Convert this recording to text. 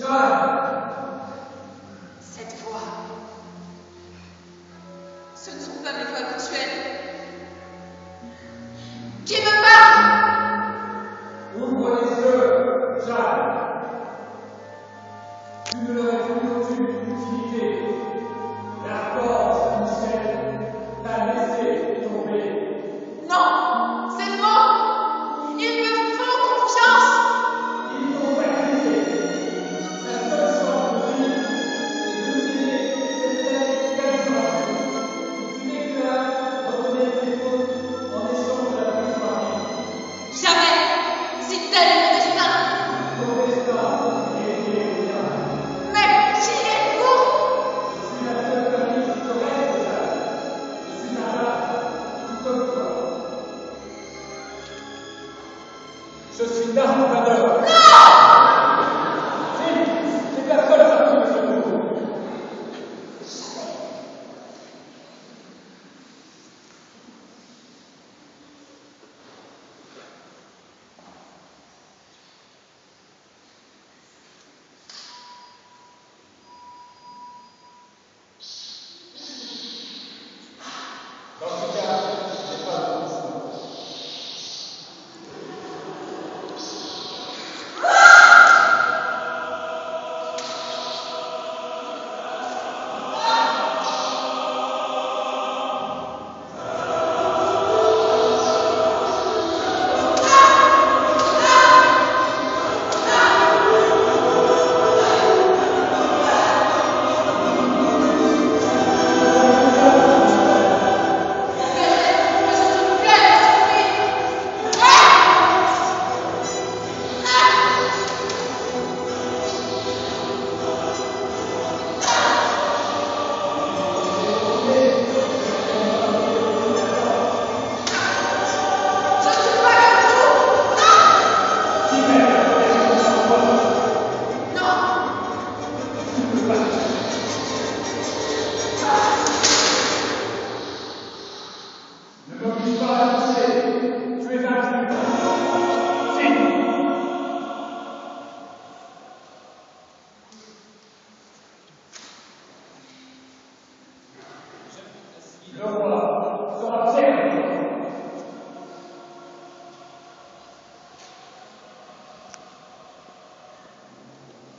Cette voix. Ce ne sont pas mes voix habituelles. Je suis narrateur. Non C'est Não pode fazer. Não é verdade. Sim.